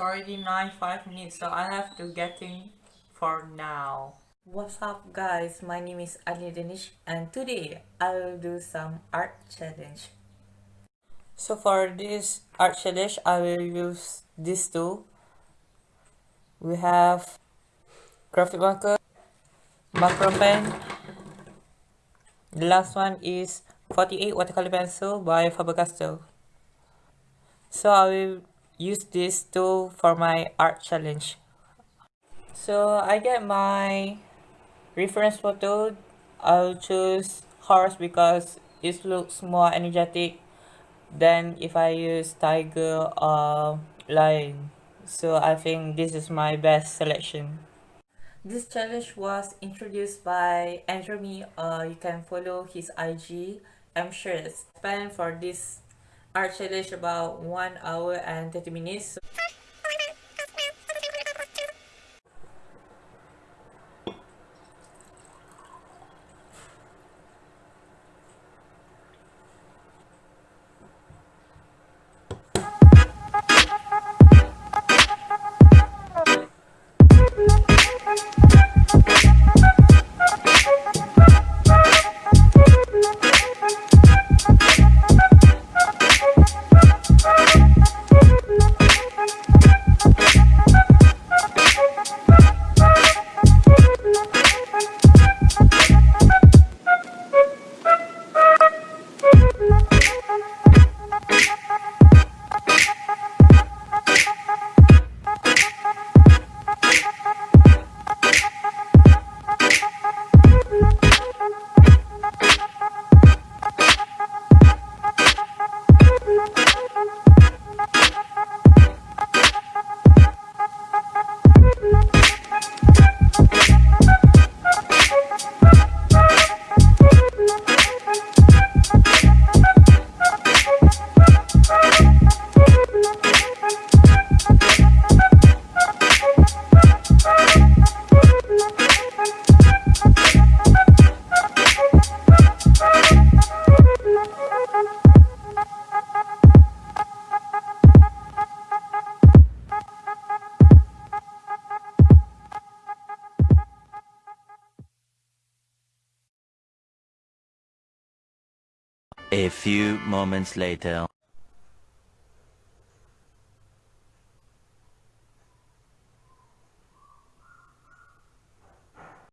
already 95 minutes, so I have to get in for now. What's up guys, my name is Ali Danish and today I will do some art challenge. So for this art challenge, I will use these two. We have graphic marker, macro pen. The last one is 48 watercolor pencil by Faber-Castell. So I will use this tool for my art challenge. So I get my reference photo. I'll choose horse because it looks more energetic than if I use tiger or lion. So I think this is my best selection. This challenge was introduced by Andrew Me. Uh, you can follow his IG. I'm sure it's spent for this art challenge about 1 hour and 30 minutes. A few moments later